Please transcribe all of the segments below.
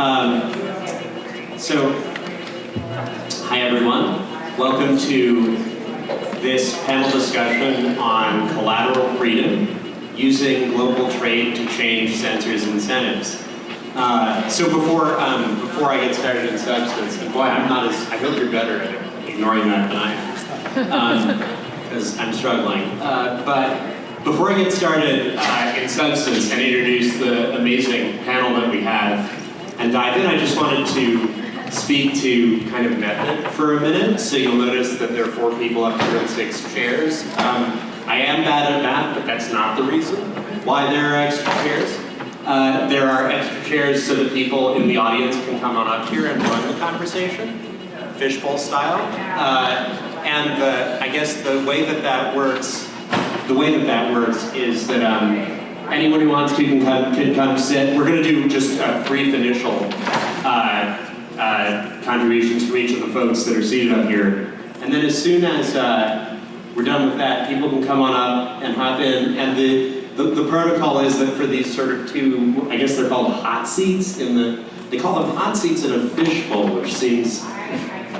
Um, so, hi everyone. Welcome to this panel discussion on collateral freedom using global trade to change censors' incentives. Uh, so before um, before I get started in substance, and boy, I'm not as I hope you're better at ignoring that than I am, because I'm struggling. Uh, but before I get started uh, in substance and introduce the amazing panel that we have and dive in, I just wanted to speak to kind of method for a minute. So you'll notice that there are four people up here in six chairs. Um, I am bad at math, but that's not the reason why there are extra chairs. Uh, there are extra chairs so that people in the audience can come on up here and join the conversation, fishbowl style. Uh, and the, I guess the way that that works, the way that that works is that um, anyone who wants to can come, can come sit. We're going to do just a brief initial uh, uh, contributions from each of the folks that are seated up here. And then as soon as uh, we're done with that, people can come on up and hop in. And the, the, the, protocol is that for these sort of two, I guess they're called hot seats in the, they call them hot seats in a fishbowl, which seems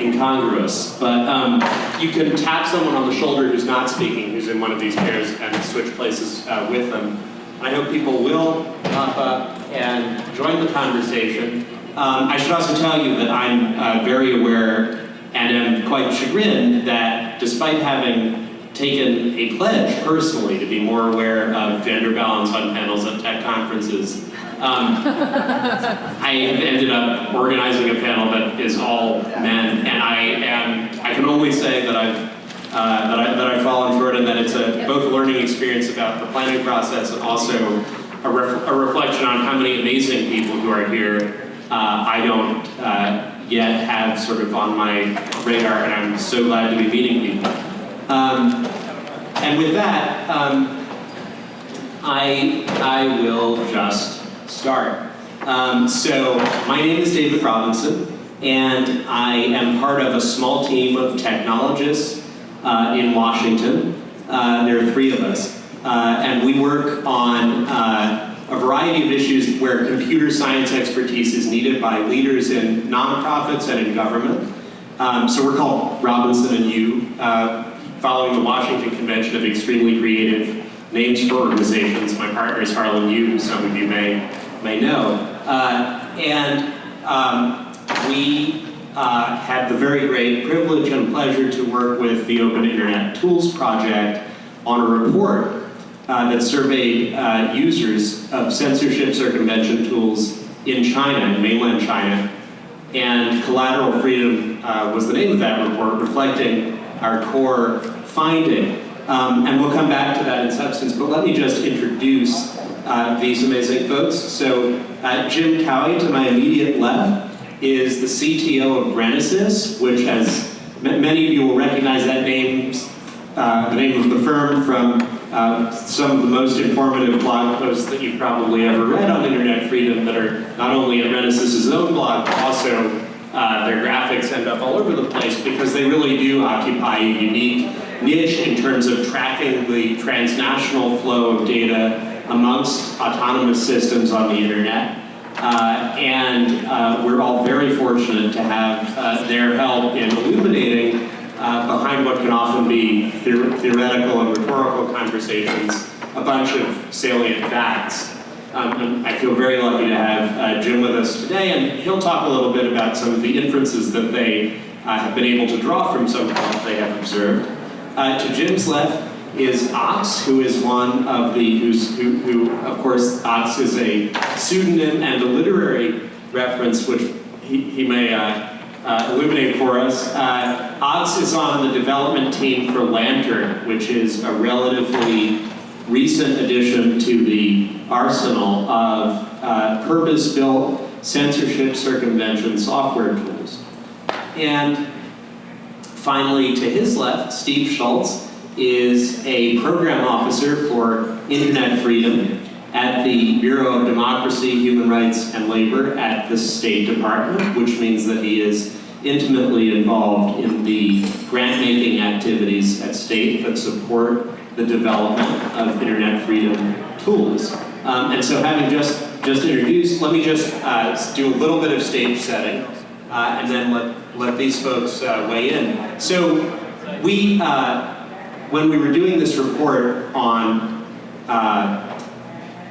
incongruous. But um, you can tap someone on the shoulder who's not speaking, who's in one of these chairs, and switch places uh, with them. I hope people will pop up and join the conversation. Um, I should also tell you that I'm uh, very aware and am quite chagrined that despite having taken a pledge personally to be more aware of gender balance on panels at tech conferences. Um, I have ended up organizing a panel that is all men, and I am, I can only say that I've uh, that, I, that I've fallen short and that it's a, both a learning experience about the planning process and also a, ref, a reflection on how many amazing people who are here uh, I don't uh, yet have sort of on my radar, and I'm so glad to be meeting people. Um, and with that, um, I, I will just start. Um, so my name is David Robinson, and I am part of a small team of technologists uh, in Washington. Uh, there are three of us, uh, and we work on uh, a variety of issues where computer science expertise is needed by leaders in nonprofits and in government. Um, so we're called Robinson and Yu, uh, following the Washington Convention of Extremely Creative Names for Organizations. My partner is Harlan Yu, some of you may, may know. And um, we uh, had the very great privilege and pleasure to work with the Open Internet Tools Project on a report uh, that surveyed uh, users of censorship circumvention tools in China, in mainland China. And Collateral Freedom uh, was the name of that report, reflecting our core finding. Um, and we'll come back to that in substance, but let me just introduce uh, these amazing folks. So uh, Jim Cowie, to my immediate left, is the CTO of Renesys, which has, many of you will recognize that name, uh, the name of the firm from uh, some of the most informative blog posts that you've probably ever read on internet freedom that are not only at Renesys' own blog, but also uh, their graphics end up all over the place because they really do occupy a unique niche in terms of tracking the transnational flow of data amongst autonomous systems on the internet. Uh, and uh, we're all very fortunate to have uh, their help in illuminating uh, behind what can often be theoretical and rhetorical conversations a bunch of salient facts. Um, I feel very lucky to have uh, Jim with us today, and he'll talk a little bit about some of the inferences that they uh, have been able to draw from some of what they have observed. to Jim's left is Ox, who is one of the, who's, who, who, of course, Ox is a pseudonym and a literary reference, which he, he may uh, uh, illuminate for us. Uh, Ox is on the development team for Lantern, which is a relatively recent addition to the arsenal of uh, purpose-built censorship circumvention software tools. And finally, to his left, Steve Schultz, is a program officer for internet freedom at the Bureau of Democracy, Human Rights, and Labor at the State Department, which means that he is intimately involved in the grant-making activities at state that support the development of internet freedom tools. Um, and so having just just introduced, let me just uh, do a little bit of stage setting, uh, and then let, let these folks uh, weigh in. So we, uh, when we were doing this report on uh,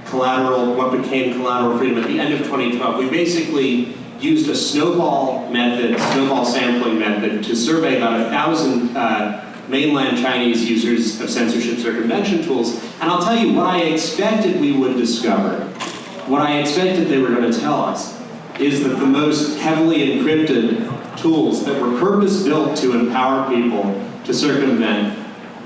collateral, what became collateral freedom at the end of 2012, we basically used a snowball method, snowball sampling method, to survey about a thousand uh, mainland Chinese users of censorship circumvention tools. And I'll tell you what I expected we would discover, what I expected they were going to tell us, is that the most heavily encrypted tools that were purpose-built to empower people to circumvent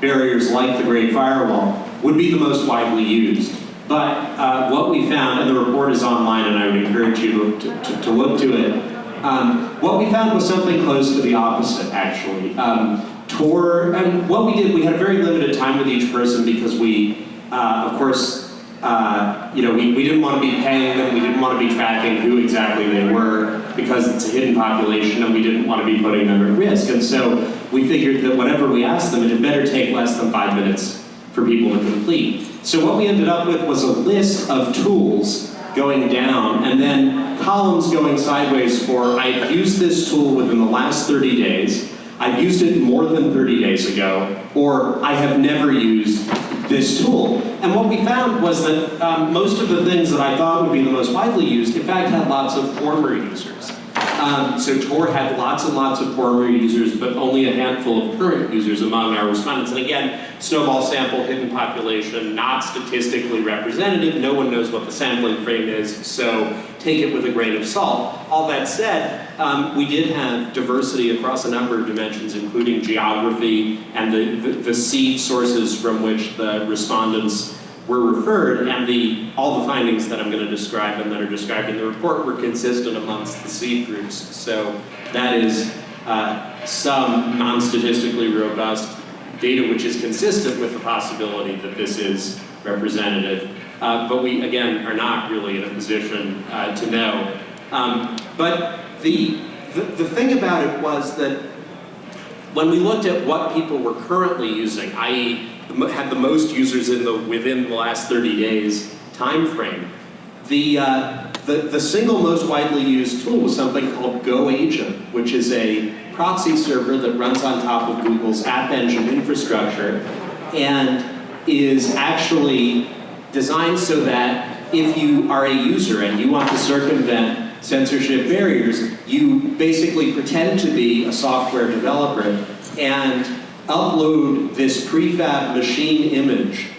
barriers like the Great Firewall would be the most widely used. But uh, what we found, and the report is online and I would encourage you to, to, to look to it, um, what we found was something close to the opposite, actually. Um, Tor, and what we did, we had a very limited time with each person because we, uh, of course, uh, you know, we, we didn't want to be paying them, we didn't want to be tracking who exactly they were because it's a hidden population and we didn't want to be putting them at risk. And so we figured that whatever we asked them, it had better take less than five minutes for people to complete. So what we ended up with was a list of tools going down and then columns going sideways for I've used this tool within the last 30 days, I've used it more than 30 days ago, or I have never used this tool. And what we found was that um, most of the things that I thought would be the most widely used, in fact, had lots of former users. Um, so Tor had lots and lots of former users, but only a handful of current users among our respondents. And again, snowball sample, hidden population, not statistically representative. No one knows what the sampling frame is, so take it with a grain of salt. All that said, um, we did have diversity across a number of dimensions, including geography and the, the, the seed sources from which the respondents were referred, and the, all the findings that I'm going to describe and that are described in the report were consistent amongst the seed groups. So that is uh, some non-statistically robust data which is consistent with the possibility that this is representative. Uh, but we, again, are not really in a position uh, to know. Um, but the, the, the thing about it was that when we looked at what people were currently using, i.e had the most users in the within the last 30 days time frame. The, uh, the, the single most widely used tool was something called GoAgent, which is a proxy server that runs on top of Google's App Engine infrastructure and is actually designed so that if you are a user and you want to circumvent censorship barriers, you basically pretend to be a software developer and upload this prefab machine image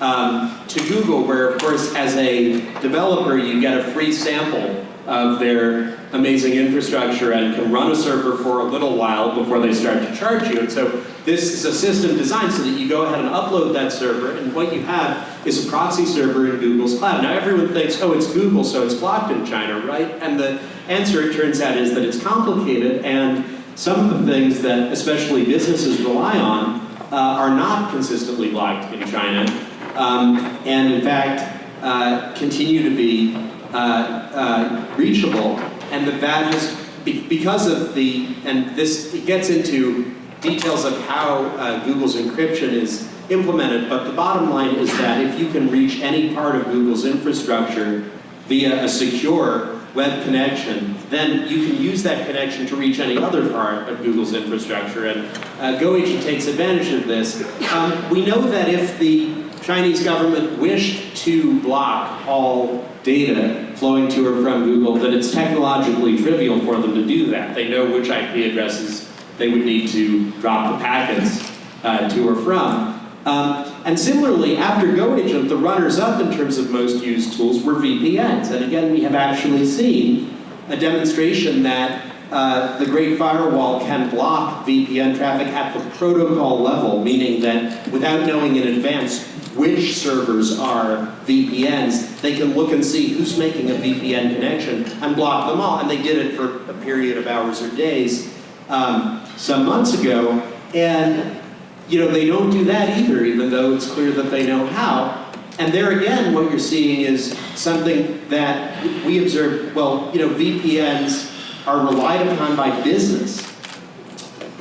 um, to Google, where of course as a developer you get a free sample of their amazing infrastructure and can run a server for a little while before they start to charge you. And so this is a system designed so that you go ahead and upload that server and what you have is a proxy server in Google's cloud. Now everyone thinks, oh, it's Google, so it's blocked in China, right? And the answer, it turns out, is that it's complicated and some of the things that especially businesses rely on uh, are not consistently blocked in China, um, and in fact uh, continue to be uh, uh reachable, and that is because of the, and this gets into details of how uh, Google's encryption is implemented, but the bottom line is that if you can reach any part of Google's infrastructure via a secure web connection, then you can use that connection to reach any other part of Google's infrastructure. And uh, GoAgent takes advantage of this. Um, we know that if the Chinese government wished to block all data flowing to or from Google, that it's technologically trivial for them to do that. They know which IP addresses they would need to drop the packets uh, to or from. Um, and similarly, after GoAgent, the runners-up in terms of most used tools were VPNs. And again, we have actually seen a demonstration that uh, the Great Firewall can block VPN traffic at the protocol level, meaning that without knowing in advance which servers are VPNs, they can look and see who's making a VPN connection and block them all. And they did it for a period of hours or days um, some months ago. And you know, they don't do that either, even though it's clear that they know how. And there again, what you're seeing is something that we observe, well, you know, VPNs are relied upon by business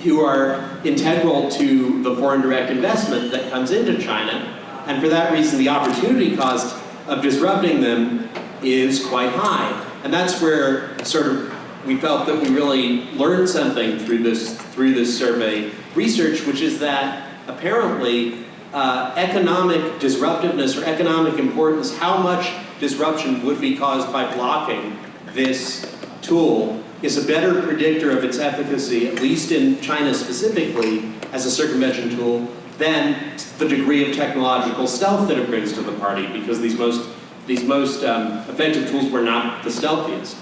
who are integral to the foreign direct investment that comes into China. And for that reason, the opportunity cost of disrupting them is quite high. And that's where sort of we felt that we really learned something through this, through this survey research, which is that apparently uh, economic disruptiveness or economic importance, how much disruption would be caused by blocking this tool is a better predictor of its efficacy, at least in China specifically, as a circumvention tool, than the degree of technological stealth that it brings to the party, because these most, these most um, effective tools were not the stealthiest.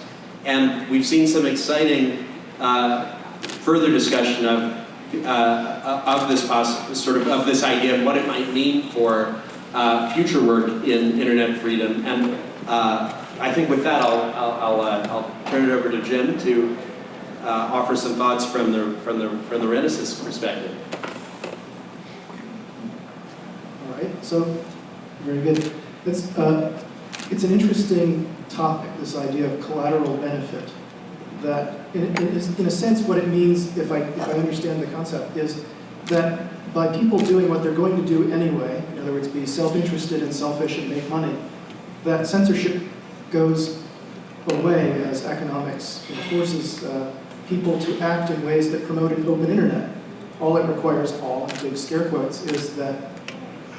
And we've seen some exciting uh, further discussion of, uh, of this sort of of this idea of what it might mean for uh, future work in internet freedom. And uh, I think with that, I'll, I'll, I'll, uh, I'll, turn it over to Jim to uh, offer some thoughts from the, from the, from the Renesys perspective. All right, so very good. It's, uh, it's an interesting topic, this idea of collateral benefit. That, in, in, in a sense, what it means, if I, if I understand the concept, is that by people doing what they're going to do anyway, in other words, be self-interested and selfish and make money, that censorship goes away as economics forces uh, people to act in ways that promote an open internet. All it requires, all, in big scare quotes, is that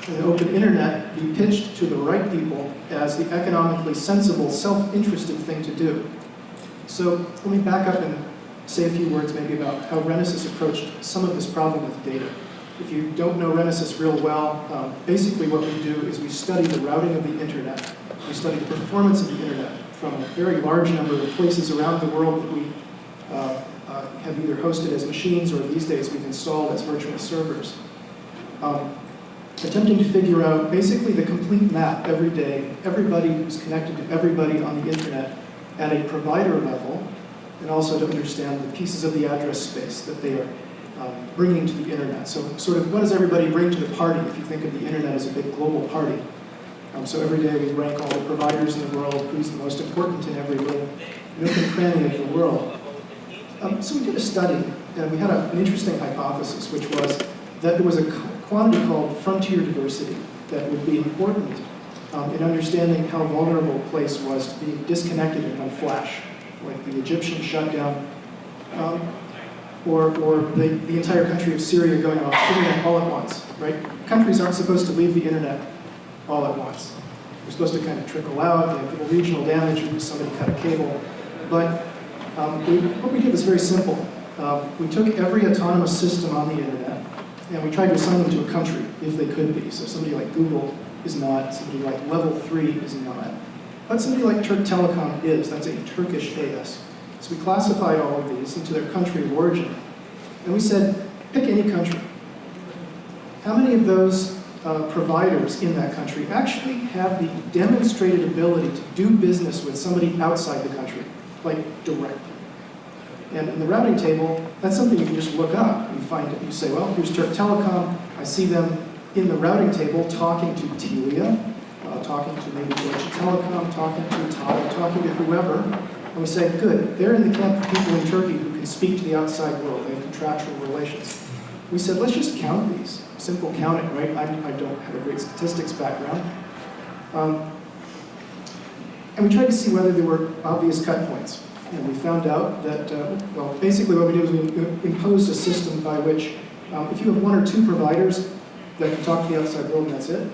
an open internet be pitched to the right people as the economically sensible, self-interested thing to do. So let me back up and say a few words maybe about how Renesys approached some of this problem with data. If you don't know Renesys real well, um, basically what we do is we study the routing of the internet. We study the performance of the internet from a very large number of places around the world that we uh, uh, have either hosted as machines or these days we've installed as virtual servers. Um, attempting to figure out basically the complete map every day, everybody who's connected to everybody on the internet at a provider level, and also to understand the pieces of the address space that they are um, bringing to the internet. So sort of what does everybody bring to the party if you think of the internet as a big global party? Um, so every day we rank all the providers in the world, who's the most important in every little nook and cranny of the world. Um, so we did a study, and we had a, an interesting hypothesis, which was that there was a quantity called frontier diversity that would be important um, in understanding how vulnerable a place was to be disconnected and on flash, like the Egyptian shutdown, um, or, or the, the entire country of Syria going off internet all at once, right? Countries aren't supposed to leave the internet all at once. They're supposed to kind of trickle out, they have little regional damage, somebody cut a cable. But um, we, what we did was very simple. Um, we took every autonomous system on the internet, and we tried to assign them to a country, if they could be. So somebody like Google is not, somebody like Level 3 is not. But somebody like Turk Telecom is, that's a Turkish AS. So we classified all of these into their country of origin. And we said, pick any country. How many of those uh, providers in that country actually have the demonstrated ability to do business with somebody outside the country, like directly. And in the routing table, that's something you can just look up. You find it, you say, well, here's Turk Telecom. I see them in the routing table talking to Telia, uh, talking to maybe Deutsche Telekom, talking to Tata, talking to whoever. And we say, good, they're in the camp of people in Turkey who can speak to the outside world. They have contractual relations. We said, let's just count these simple counting, right? I, I don't have a great statistics background. Um, and we tried to see whether there were obvious cut points. And we found out that, uh, well, basically what we did was we imposed a system by which um, if you have one or two providers that can talk to the outside world and that's it,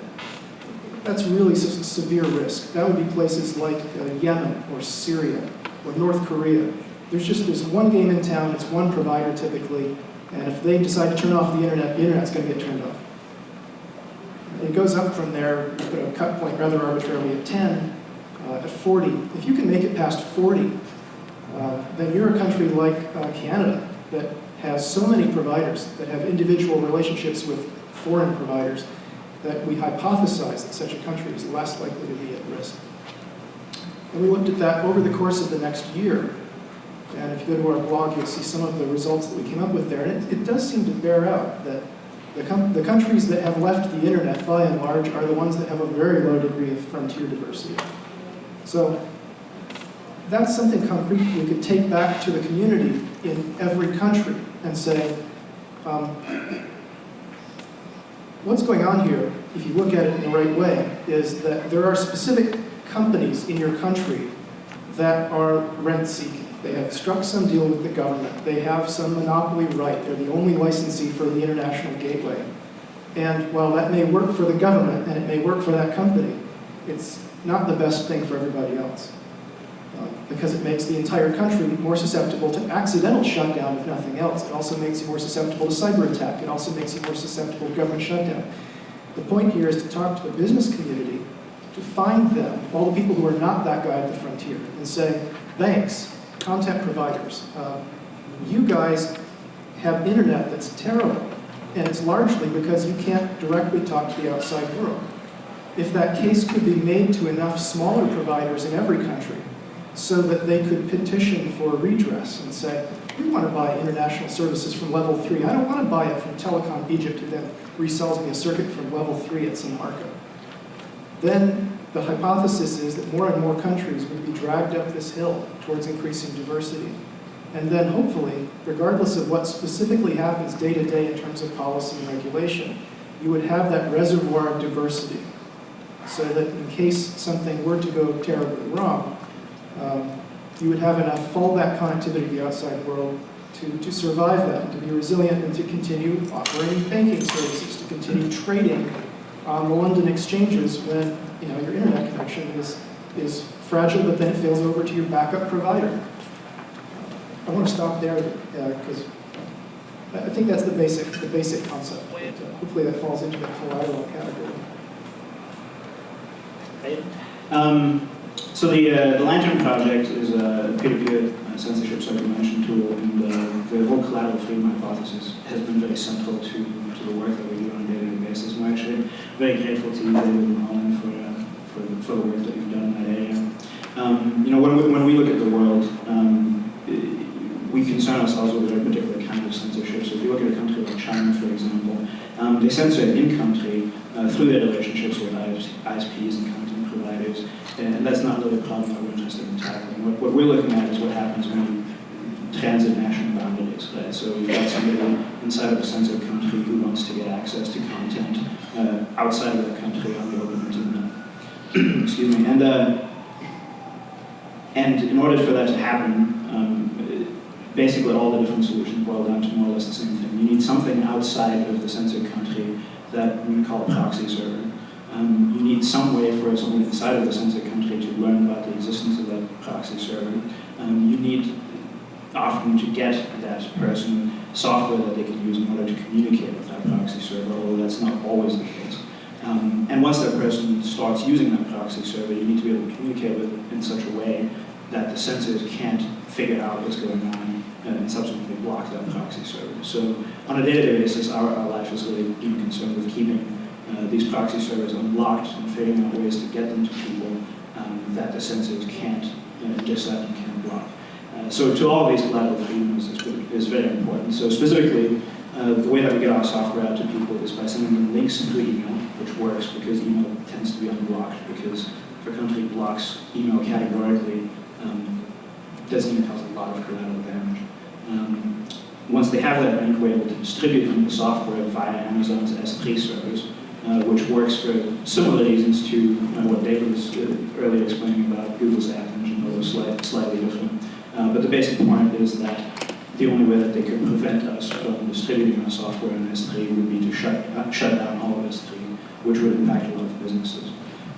that's really se severe risk. That would be places like uh, Yemen or Syria or North Korea. There's just, there's one game in town, it's one provider typically, and if they decide to turn off the internet, the internet's going to get turned off. It goes up from there, you put a cut point rather arbitrarily at 10, uh, at 40. If you can make it past 40, uh, then you're a country like uh, Canada that has so many providers that have individual relationships with foreign providers that we hypothesize that such a country is less likely to be at risk. And we looked at that over the course of the next year and if you go to our blog, you'll see some of the results that we came up with there. And it, it does seem to bear out that the, the countries that have left the internet, by and large, are the ones that have a very low degree of frontier diversity. So that's something concrete we could take back to the community in every country and say, um, what's going on here, if you look at it in the right way, is that there are specific companies in your country that are rent-seeking. They have struck some deal with the government. They have some monopoly right. They're the only licensee for the international gateway. And while that may work for the government and it may work for that company, it's not the best thing for everybody else. Because it makes the entire country more susceptible to accidental shutdown, if nothing else. It also makes you more susceptible to cyber attack. It also makes you more susceptible to government shutdown. The point here is to talk to the business community, to find them, all the people who are not that guy at the frontier, and say, banks, content providers, uh, you guys have internet that's terrible, and it's largely because you can't directly talk to the outside world. If that case could be made to enough smaller providers in every country, so that they could petition for redress and say, we want to buy international services from level three. I don't want to buy it from Telecom Egypt who then resells me a circuit from level three at some markup. Then the hypothesis is that more and more countries would be dragged up this hill towards increasing diversity. And then hopefully, regardless of what specifically happens day to day in terms of policy and regulation, you would have that reservoir of diversity so that in case something were to go terribly wrong, um, you would have enough fallback connectivity to the outside world to, to survive that, to be resilient, and to continue offering banking services, to continue trading on the London exchanges when you know your internet connection is, is fragile, but then it fails over to your backup provider. I want to stop there because uh, I think that's the basic, the basic concept. But, uh, hopefully that falls into the collateral category. Um, so the, uh, the Lantern project is a peer-to-peer uh, censorship circumvention tool, and uh, the whole collateral freedom hypothesis has been very central to, to the work that we do on a day-to-day basis. We're actually very grateful to you, David and Harlan, for, uh, for, for the work that you've done in that area. Um, you know, when we, when we look at the world, um, we concern ourselves with a very particular kind of censorship. So if you look at a country like China, for example, um, they censor in-country uh, through their relationships with ISPs and content providers, and that's not really a problem that we're interested in tackling. What, what we're looking at is what happens when transit national boundaries, right? So you've got somebody inside of a censored country who wants to get access to content uh, outside of that country on the open internet. Excuse me. And, uh, and in order for that to happen, um, basically all the different solutions boil down to more or less the same thing. You need something outside of the censored country that we call a proxy server. Um, you need some way for someone inside of the censored country to learn about the existence of that proxy server. Um, you need often to get that person software that they can use in order to communicate with that proxy server, although that's not always the case. Um, and once that person starts using that proxy server, you need to be able to communicate with it in such a way that the censors can't figure out what's going on and subsequently block that proxy server. So on a day-to-day -day basis, our, our life is really being concerned with keeping uh, these proxy servers unblocked and figuring out ways to get them to people um, that the censors can't uh, intercept and can't block. Uh, so to all these collateral freedoms is, is very important. So specifically, uh, the way that we get our software out to people is by sending them links through email, which works because email tends to be unblocked because if a country blocks email categorically, um, doesn't even cause a lot of collateral damage. Um, once they have that link, we're able to distribute them the software via Amazon's S3 servers, uh, which works for similar reasons to uh, what David was uh, earlier explaining about Google's App Engine, although slight, slightly different. But the basic point is that the only way that they could prevent us from distributing our software in S3 would be to shut, shut down all of S3, which would impact a lot of businesses.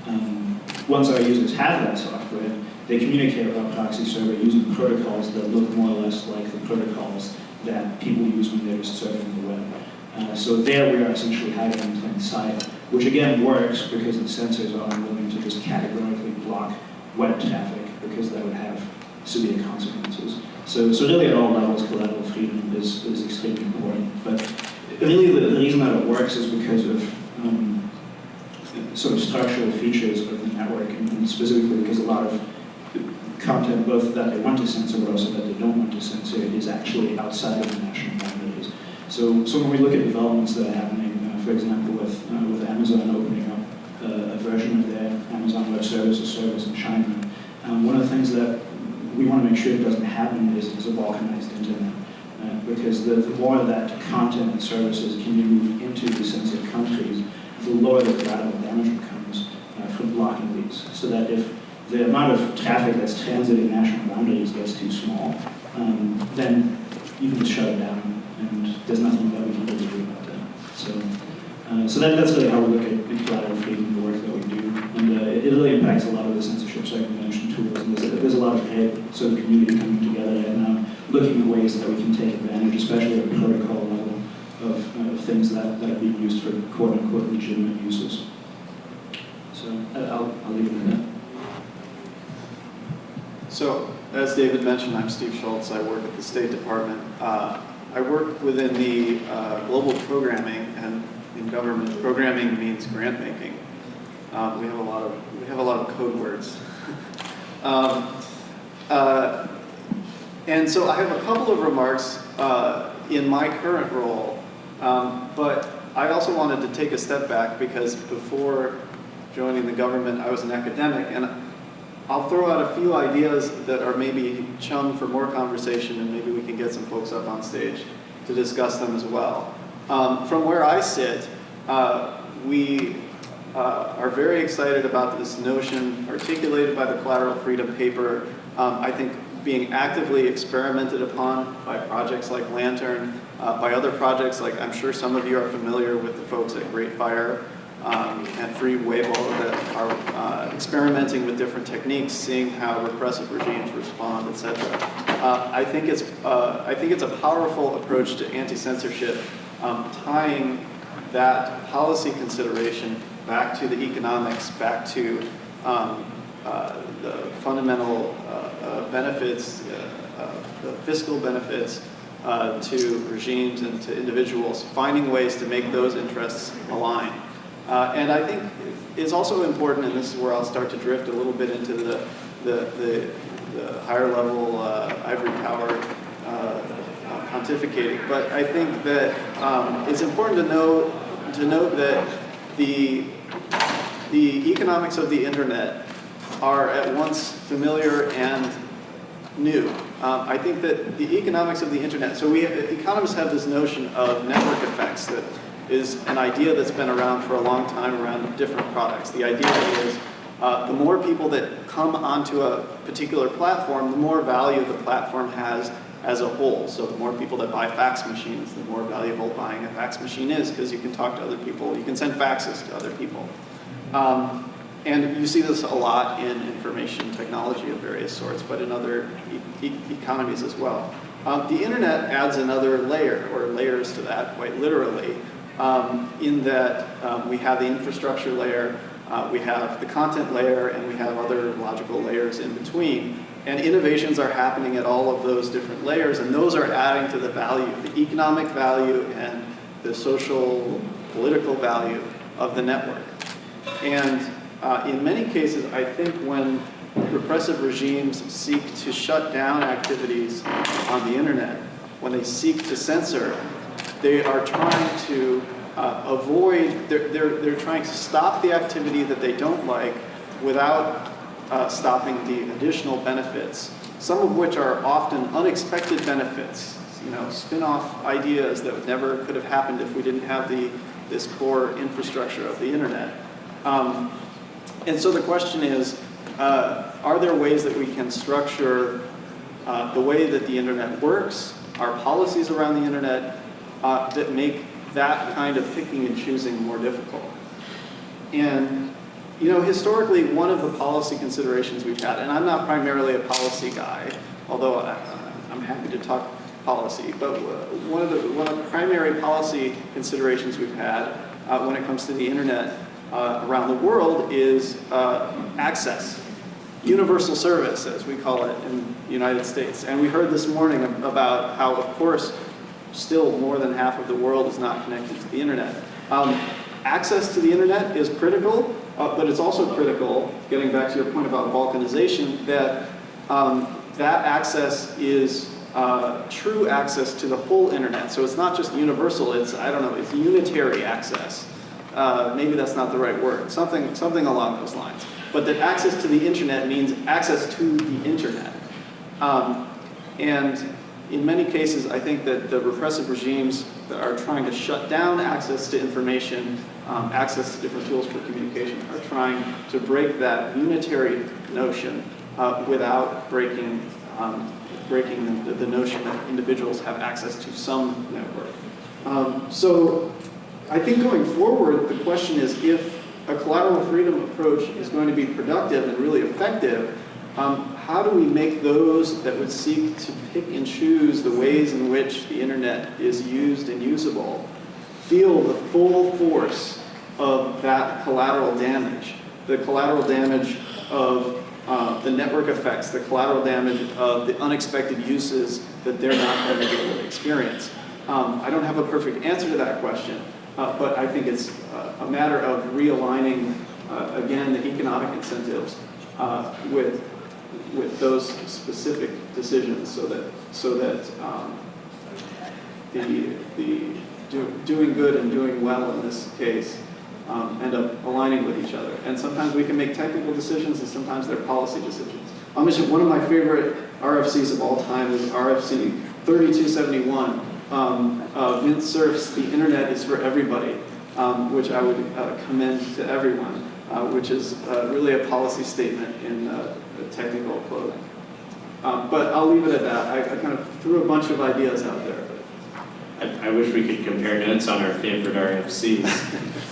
Um, once our users have that software, they communicate with our proxy server using protocols that look more or less like the protocols that people use when they're surfing the web. Uh, so there we are essentially hiding in plain sight, which again works because the censors are unwilling to just categorically block web traffic because that would have severe consequences. So, so really at all levels, collateral freedom is, is extremely important. But really the, the reason that it works is because of um, sort of structural features of the network, and specifically because a lot of content, both that they want to censor but also that they don't want to censor, is actually outside of the national boundaries. So, so when we look at developments that are happening, uh, for example, with, uh, with Amazon opening up uh, a version of their Amazon Web Services service in China, um, one of the things that we want to make sure doesn't happen is, is a balkanized internet. Uh, because the, the more that content and services can be moved into the censored countries, the lower the collateral damage becomes uh, from blocking these. So that if the amount of traffic that's transiting national boundaries gets too small, um, then you can shut it down, there's nothing that we can really do about that. So, uh, so that, that's really how we look at, at collateral freedom, the work that we do, and uh, it, it really impacts a lot of the censorship circumvention tools. And there's, there's a lot of head, sort of community coming together and now looking at ways that we can take advantage, especially at the protocol level, of, uh, of things that, that are being used for quote unquote legitimate uses. So uh, I'll, I'll leave it at that. So, as David mentioned, I'm Steve Schultz. I work at the State Department. Uh, I work within the uh, global programming, and in government, programming means grant making. Um, we have a lot of we have a lot of code words. um, uh, and so I have a couple of remarks uh, in my current role, um, but I also wanted to take a step back because before joining the government, I was an academic, and I'll throw out a few ideas that are maybe chum for more conversation, and maybe we can get some folks up on stage to discuss them as well. Um, from where I sit, uh, we uh, are very excited about this notion articulated by the Collateral Freedom Paper. Um, I think being actively experimented upon by projects like Lantern, uh, by other projects like I'm sure some of you are familiar with the folks at Great Fire um, and Free Weibo that are uh, experimenting with different techniques, seeing how repressive regimes respond, etc. Uh, I think it's uh, I think it's a powerful approach to anti-censorship, um, tying that policy consideration back to the economics, back to um, uh, the fundamental uh, uh, benefits, the fiscal benefits to regimes and to individuals, finding ways to make those interests align. Uh, and I think it's also important, and this is where I'll start to drift a little bit into the, the, the, the higher level uh, ivory tower uh, pontificating, but I think that um, it's important to know to note that the the economics of the internet are at once familiar and new. Um, I think that the economics of the internet, so we economists have this notion of network effects that is an idea that's been around for a long time around different products. The idea is uh, the more people that come onto a particular platform, the more value the platform has as a whole. So the more people that buy fax machines, the more valuable buying a fax machine is because you can talk to other people, you can send faxes to other people. Um, and you see this a lot in information technology of various sorts, but in other e e economies as well. Um, the internet adds another layer, or layers to that, quite literally, um, in that um, we have the infrastructure layer, uh, we have the content layer, and we have other logical layers in between. And innovations are happening at all of those different layers, and those are adding to the value, the economic value and the social, political value of the network. And uh, in many cases, I think when repressive regimes seek to shut down activities on the internet, when they seek to censor, they are trying to uh, avoid, they're, they're, they're trying to stop the activity that they don't like without uh, stopping the additional benefits, some of which are often unexpected benefits, you know, spin-off ideas that never could have happened if we didn't have the, this core infrastructure of the internet. Um, and so the question is, uh, are there ways that we can structure uh, the way that the internet works, our policies around the internet, uh, that make that kind of picking and choosing more difficult? And, you know, historically, one of the policy considerations we've had, and I'm not primarily a policy guy, although I, I'm happy to talk policy, but one of the, one of the primary policy considerations we've had uh, when it comes to the internet uh, around the world is uh, access, universal service, as we call it in the United States. And we heard this morning about how, of course, still more than half of the world is not connected to the internet. Um, access to the internet is critical, uh, but it's also critical, getting back to your point about balkanization, that um, that access is uh, true access to the whole internet. So it's not just universal, it's, I don't know, it's unitary access. Uh, maybe that's not the right word, something, something along those lines. But that access to the internet means access to the internet. Um, and in many cases, I think that the repressive regimes that are trying to shut down access to information, um, access to different tools for communication, are trying to break that unitary notion uh, without breaking, um, breaking the, the notion that individuals have access to some network. Um, so I think going forward, the question is if a collateral freedom approach is going to be productive and really effective, um, how do we make those that would seek to pick and choose the ways in which the internet is used and usable feel the full force of that collateral damage, the collateral damage of uh, the network effects, the collateral damage of the unexpected uses that they're not going to be able to experience. Um, I don't have a perfect answer to that question, uh, but I think it's uh, a matter of realigning, uh, again, the economic incentives uh, with, with those specific decisions so that, so that um, the, the do, doing good and doing well in this case um, end up aligning with each other. And sometimes we can make technical decisions and sometimes they're policy decisions. I'll mention one of my favorite RFCs of all time is RFC 3271. Um, uh, Vint Cerf's The Internet is for Everybody, um, which I would uh, commend to everyone, uh, which is uh, really a policy statement in uh, technical clothing. Um, but I'll leave it at that. I, I kind of threw a bunch of ideas out there. I, I wish we could compare notes on our favorite RFCs,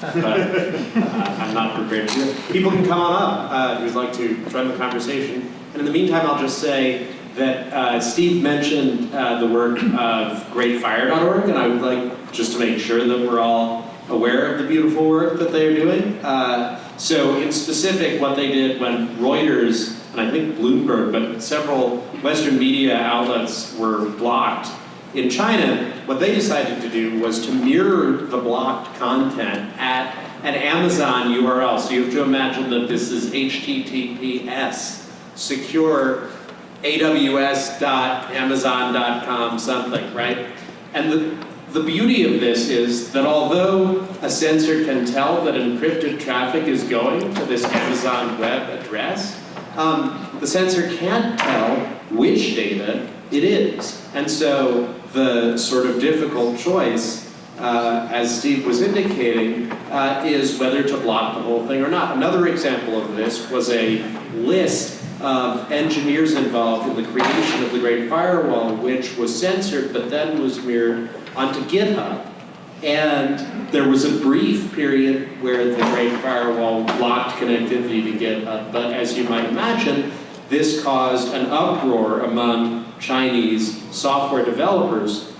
but uh, I'm not prepared to do it. People can come on up uh, who'd like to join the conversation. And in the meantime, I'll just say that uh, Steve mentioned uh, the work of greatfire.org, and I would like just to make sure that we're all aware of the beautiful work that they're doing. Uh, so in specific, what they did when Reuters, and I think Bloomberg, but several Western media outlets were blocked in China, what they decided to do was to mirror the blocked content at an Amazon URL. So you have to imagine that this is HTTPS, secure aws.amazon.com something, right? And the, the beauty of this is that although a censor can tell that encrypted traffic is going to this Amazon web address, um, the censor can't tell which data it is. And so the sort of difficult choice, uh, as Steve was indicating, uh, is whether to block the whole thing or not. Another example of this was a list of engineers involved in the creation of the Great Firewall, which was censored but then was mirrored onto GitHub. And there was a brief period where the Great Firewall blocked connectivity to GitHub, but as you might imagine, this caused an uproar among Chinese software developers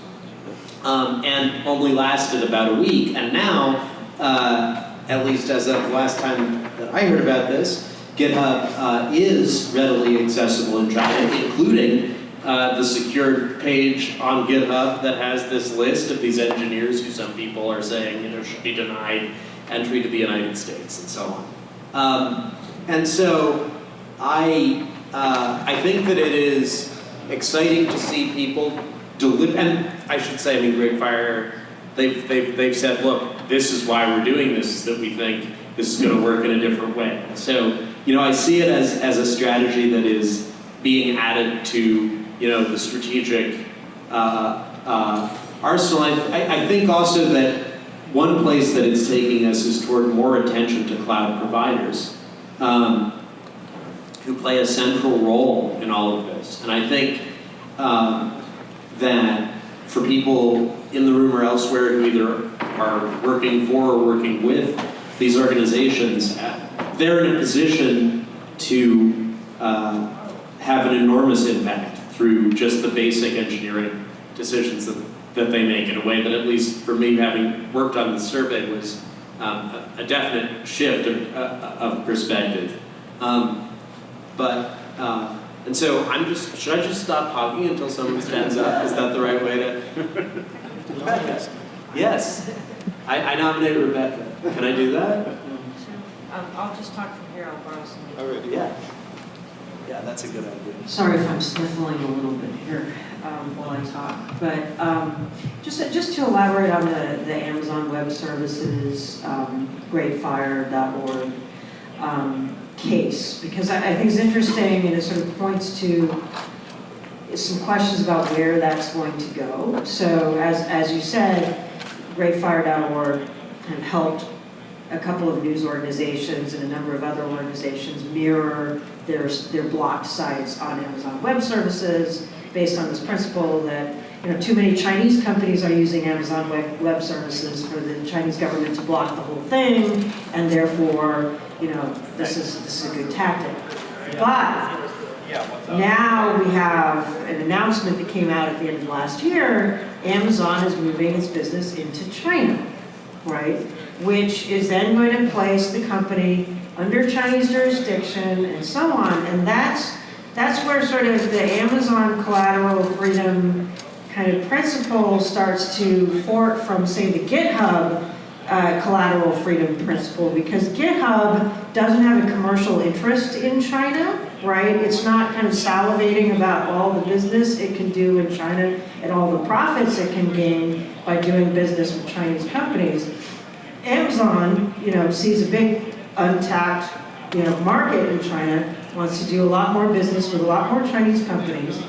um, and only lasted about a week. And now, uh, at least as of the last time that I heard about this, GitHub uh, is readily accessible in China, including uh, the secured page on GitHub that has this list of these engineers who some people are saying you know, should be denied entry to the United States and so on. Um, and so I, uh, I think that it is exciting to see people deliver, and I should say, I mean, Great Fire, they've, they've, they've said, look, this is why we're doing this, is that we think this is going to work in a different way. So, you know, I see it as, as a strategy that is being added to, you know, the strategic uh, uh, arsenal. I, I think also that one place that it's taking us is toward more attention to cloud providers. Um, who play a central role in all of this. And I think um, that for people in the room or elsewhere who either are working for or working with these organizations, they're in a position to uh, have an enormous impact through just the basic engineering decisions that, that they make in a way that at least for me, having worked on the survey, was um, a, a, definite shift of, uh, of perspective. Um, but, uh, and so I'm just, should I just stop talking until someone stands up? Is that the right way to? Rebecca. Yes. I, I nominate Rebecca. Can I do that? Um, I'll just talk from here, I'll borrow some. All right. Yeah. Yeah, that's a good idea. Sorry if I'm sniffling a little bit here um, while I talk, but um, just, just to elaborate on the, the Amazon Web Services, um, greatfire.org, um, case because I, I, think it's interesting and it sort of points to some questions about where that's going to go. So as, as you said, greatfire.org kind of helped a couple of news organizations and a number of other organizations mirror their, their blocked sites on Amazon Web Services based on this principle that, you know, too many Chinese companies are using Amazon Web, Web Services for the Chinese government to block the whole thing, and therefore, you know, this is, this is a good tactic. But now we have an announcement that came out at the end of last year, Amazon is moving its business into China, right? Which is then going to place the company under Chinese jurisdiction and so on. And that's, that's where sort of the Amazon collateral freedom kind of principle starts to fork from, say, the GitHub uh, collateral freedom principle, because GitHub doesn't have a commercial interest in China, right? It's not kind of salivating about all the business it can do in China and all the profits it can gain by doing business with Chinese companies. Amazon, you know, sees a big untapped, you know, market in China, wants to do a lot more business with a lot more Chinese companies.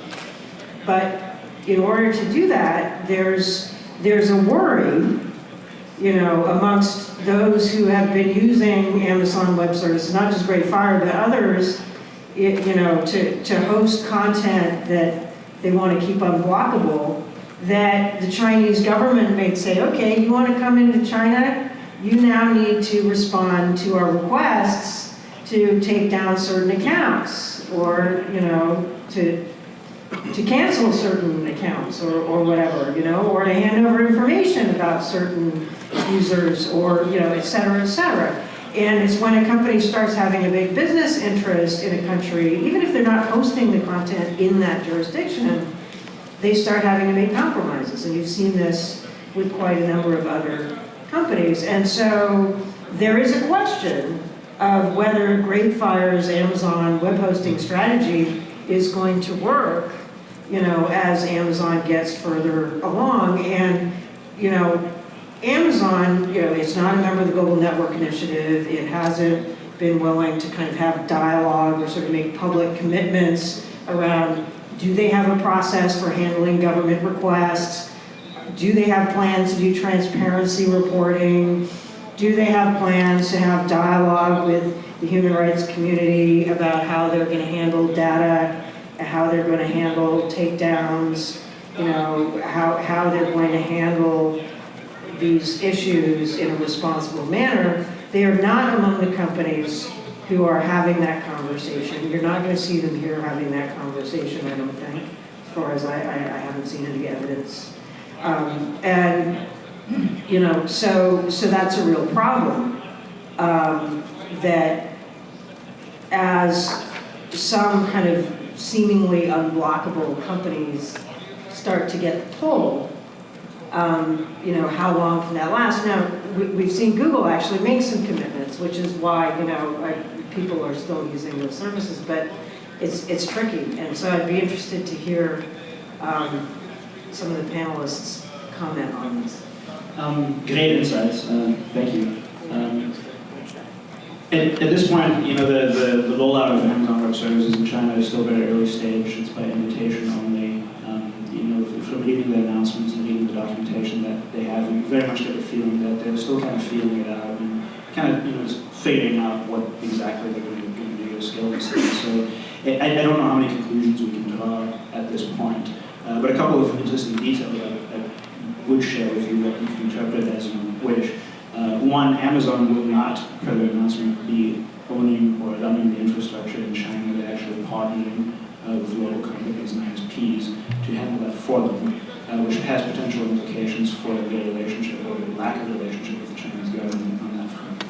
But in order to do that, there's, there's a worry, you know, amongst those who have been using Amazon Web Services, not just Great Fire, but others, it, you know, to, to host content that they want to keep unblockable, that the Chinese government may say, okay, you want to come into China? You now need to respond to our requests to take down certain accounts or, you know, to, to cancel certain accounts or, or whatever, you know, or to hand over information about certain users or, you know, et cetera, et cetera. And it's when a company starts having a big business interest in a country, even if they're not hosting the content in that jurisdiction, they start having to make compromises. And you've seen this with quite a number of other companies. And so there is a question of whether Great Fire's Amazon web hosting strategy is going to work, you know, as Amazon gets further along. And, you know, Amazon, you know, it's not a member of the Global Network Initiative. It hasn't been willing to kind of have dialogue or sort of make public commitments around do they have a process for handling government requests? Do they have plans to do transparency reporting? Do they have plans to have dialogue with the human rights community about how they're going to handle data, how they're going to handle takedowns, you know, how, how they're going to handle these issues in a responsible manner? They are not among the companies who are having that conversation. You're not going to see them here having that conversation, I don't think, as far as I, I, I haven't seen any evidence. Um, and, you know, so, so that's a real problem. Um, that as some kind of seemingly unblockable companies start to get the pull, um, you know, how long can that last? Now, we, we've seen Google actually make some commitments, which is why, you know, I, people are still using those services, but it's, it's tricky. And so I'd be interested to hear um, some of the panelists comment on this. Um, great insights, uh, thank you. Um, at, at this point, you know, the, the, the rollout of Amazon Web Services in China is still very early stage. It's by invitation only. Um, you know, from reading the announcements and reading the documentation that they have, you very much get the feeling that they're still kind of feeling it out and kind of, you know, figuring out what exactly they're going to, do to scale these things. So I, I don't know how many conclusions we can draw at this point, uh, but a couple of interesting details I, I would share with you that you can interpret as you wish. Uh, one, Amazon will not, per their announcement, be owning or running the infrastructure in China. They're actually partnering uh, with local companies and ISPs to handle that for them, uh, which has potential implications for their relationship or the lack of relationship with the Chinese government on that front.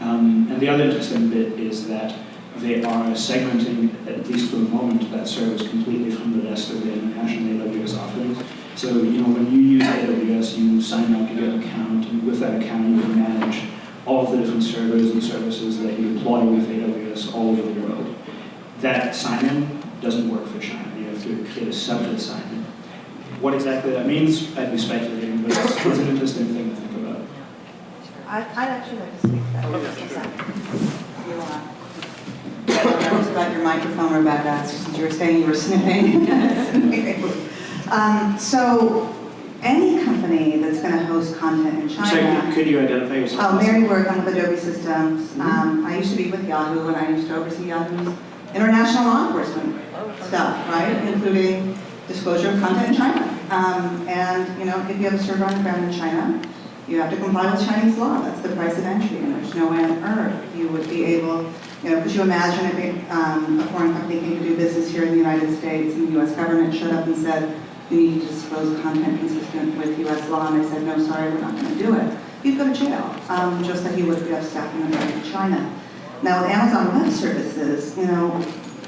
Um, and the other interesting bit is that they are segmenting, at least for the moment, that service completely from the rest of the international AWS offerings. So, you know, when you use AWS, you sign up, you get an account, and with that account, you can manage all of the different servers and services that you deploy with AWS all over the world. That sign-in doesn't work for China. You have to create a separate sign-in. What exactly that means, I'd be speculating, but it's, it's an interesting thing to think about. I- I'd actually like to speak to that. just a second. You want- About your microphone, Rebecca, since you were saying you were sniffing. Um, So, any company that's going to host content in China. could- could you identify yourself? Oh, Mary Work, I'm with Adobe Systems. Mm-hmm. Um, I used to be with Yahoo, and I used to oversee Yahoo's international law enforcement stuff, right? Including disclosure of content in China. Um, And, you know, if you have a server on the ground in China, you have to comply with Chinese law. That's the price of entry, and there's no way on earth you would be able, you know, could you imagine if a, um, a foreign company came to do business here in the United States, and the US government showed up and said, you need to disclose content consistent with US law, and they said, no, sorry, we're not gonna do it. You'd go to jail, um, just like you would if you have staff in China. Now, with Amazon Web Services, you know,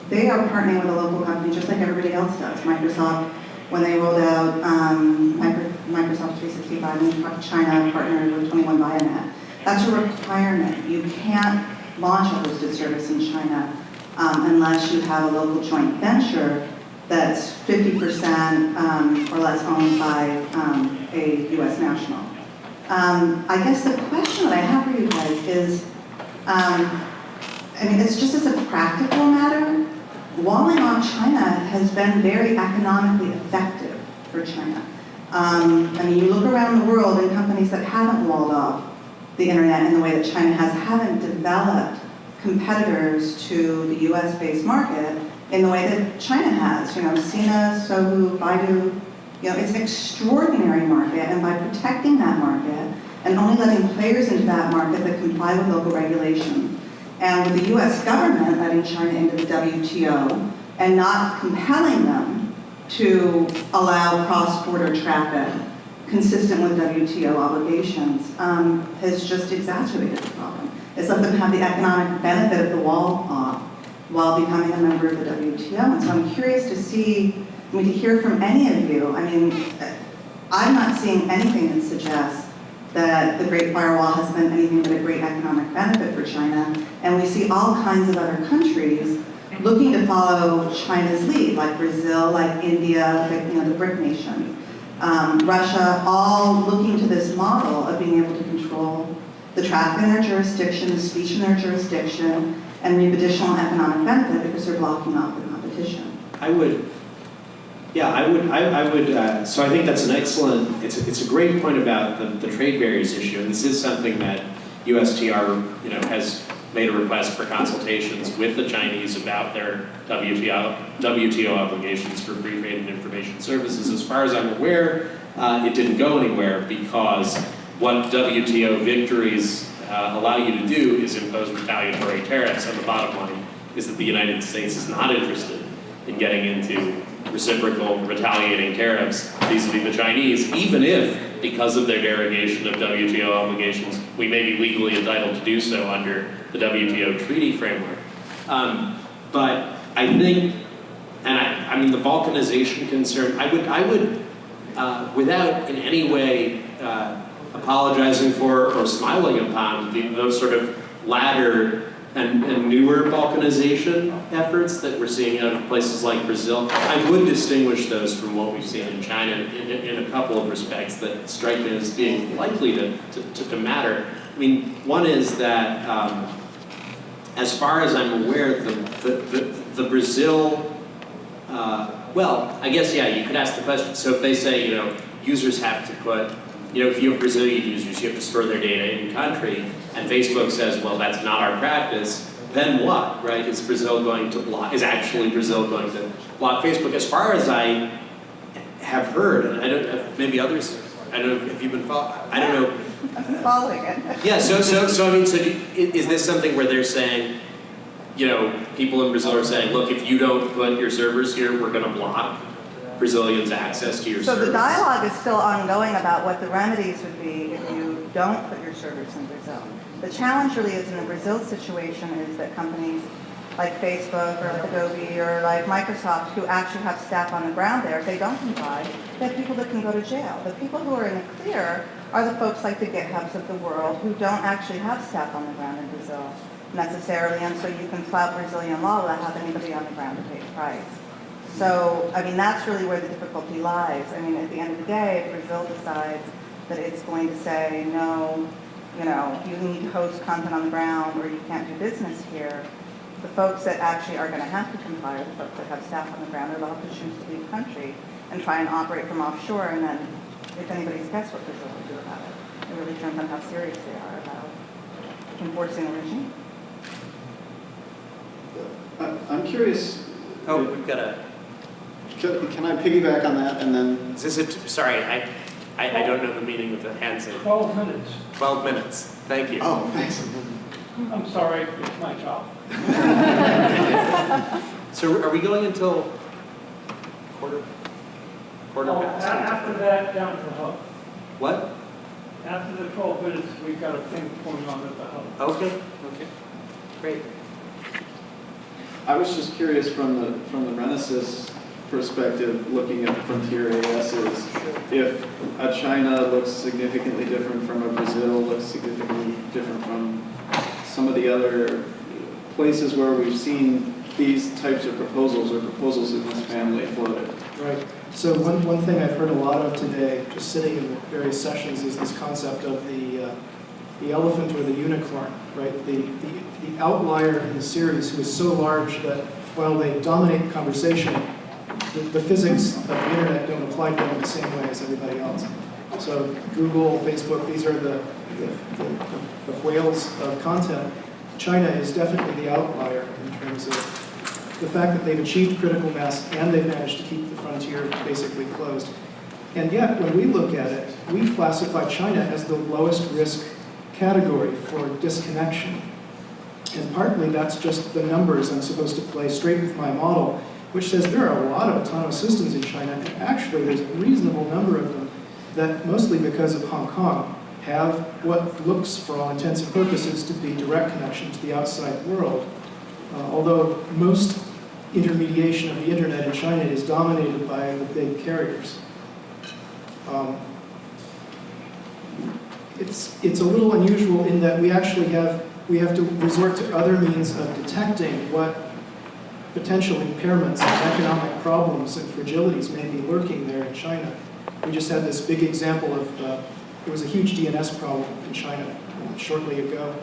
they are partnering with a local company just like everybody else does. Microsoft, when they rolled out um, Microsoft 365 in China, partnered with 21Vianet. That's a requirement. You can't launch a hosted service in China um, unless you have a local joint venture that's 50% um, or less owned by um, a U.S. national. Um, I guess the question that I have for you guys is, um, I mean, it's just as a practical matter, walling off China has been very economically effective for China. Um, I mean, you look around the world and companies that haven't walled off the internet in the way that China has haven't developed competitors to the US-based market in the way that China has. You know, Sina, Sohu, Baidu, you know, it's an extraordinary market, and by protecting that market and only letting players into that market that comply with local regulation, and with the US government letting China into the WTO and not compelling them to allow cross-border traffic consistent with WTO obligations, um, has just exacerbated the problem. It's let them have the economic benefit of the wall off while becoming a member of the WTO. And so I'm curious to see, I mean, to hear from any of you, I mean, I'm not seeing anything that suggests that the Great Firewall has been anything but a great economic benefit for China. And we see all kinds of other countries looking to follow China's lead, like Brazil, like India, like, you know, the BRIC nations. Um, Russia, all looking to this model of being able to control the traffic in their jurisdiction, the speech in their jurisdiction, and reap additional economic benefit because they're blocking off the competition. I would, yeah, I would, I, I would, uh, so I think that's an excellent, it's, a- it's a great point about the, the trade barriers issue, and this is something that USTR, you know, has made a request for consultations with the Chinese about their WTO, WTO obligations for free trade and information services. As far as I'm aware, uh, it didn't go anywhere because what WTO victories uh, allow you to do is impose retaliatory tariffs, and the bottom line is that the United States is not interested in getting into reciprocal retaliating tariffs vis-a-vis the Chinese, even if, because of their derogation of WTO obligations, we may be legally entitled to do so under the WTO treaty framework. Um, but I think, and I, I mean, the balkanization concern, I would, I would, uh, without in any way uh, apologizing for or smiling upon the, those sort of latter and, and newer balkanization efforts that we're seeing out of places like Brazil, I would distinguish those from what we've seen in China in, in, a couple of respects that strike me as being likely to, to, to, to matter. I mean, one is that, um, as far as I'm aware, the, the, the, the Brazil, uh, well, I guess, yeah, you could ask the question. So if they say, you know, users have to put, you know, if you have Brazilian users, you have to store their data in country, and Facebook says, well, that's not our practice, then what, right? Is Brazil going to block, is actually Brazil going to block Facebook? As far as I have heard, and I don't, uh, maybe others, I don't know if you've been following, I don't know, I'm following it. yeah, so, so, so I mean, so do, is this something where they're saying, you know, people in Brazil are saying, look, if you don't put your servers here, we're gonna block Brazilians' access to your So servers? the dialogue is still ongoing about what the remedies would be if you don't put your servers in Brazil. The challenge really is in the Brazil situation is that companies like Facebook or like Adobe or like Microsoft who actually have staff on the ground there, if they don't comply, they have people that can go to jail. The people who are in the clear are the folks like the GitHubs of the world who don't actually have staff on the ground in Brazil necessarily, and so you can flout Brazilian law without having anybody on the ground to pay the price. So, I mean, that's really where the difficulty lies. I mean, at the end of the day, if Brazil decides that it's going to say, no, you know, you need to host content on the ground or you can't do business here, the folks that actually are going to have to comply are the folks that have staff on the ground, or they'll have to choose to leave the country and try and operate from offshore, and then if anybody's guessed what Brazil will do about it, it really depends on how serious they are about enforcing the regime. I- I'm curious, Oh, we've got a, can can I piggyback on that and then, is this a, sorry, I, I, I don't know the meaning of the hand sign. 12 minutes. 12 minutes, thank you. oh, thanks. I'm sorry, it's my job. So are we going until quarter, quarter Oh, a- past? After that, down to the hub. What? After the 12 minutes, we've got a thing going on at the hub. Okay, okay, great. I was just curious from the, from the Renesys perspective, looking at the frontier AS is if a China looks significantly different from a Brazil, looks significantly different from some of the other places where we've seen these types of proposals or proposals in this family floated. Right. So one, one thing I've heard a lot of today, just sitting in various sessions, is this concept of the, uh, the elephant or the unicorn, right? The, the, the outlier in the series who is so large that while they dominate the conversation, the, the physics of the internet don't apply to them in the same way as everybody else. So Google, Facebook, these are the, the, the, the whales of content. China is definitely the outlier in terms of the fact that they've achieved critical mass and they've managed to keep the frontier basically closed. And yet, when we look at it, we classify China as the lowest risk category for disconnection. And partly that's just the numbers I'm supposed to play straight with my model, which says there are a lot of autonomous systems in China, and actually there's a reasonable number of them that, mostly because of Hong Kong, have what looks, for all intents and purposes, to be direct connection to the outside world. Uh, although most intermediation of the internet in China is dominated by the big carriers. Um, it's, it's a little unusual in that we actually have, we have to resort to other means of detecting what potential impairments and economic problems and fragilities may be lurking there in China. We just had this big example of, uh, there was a huge DNS problem in China uh, shortly ago,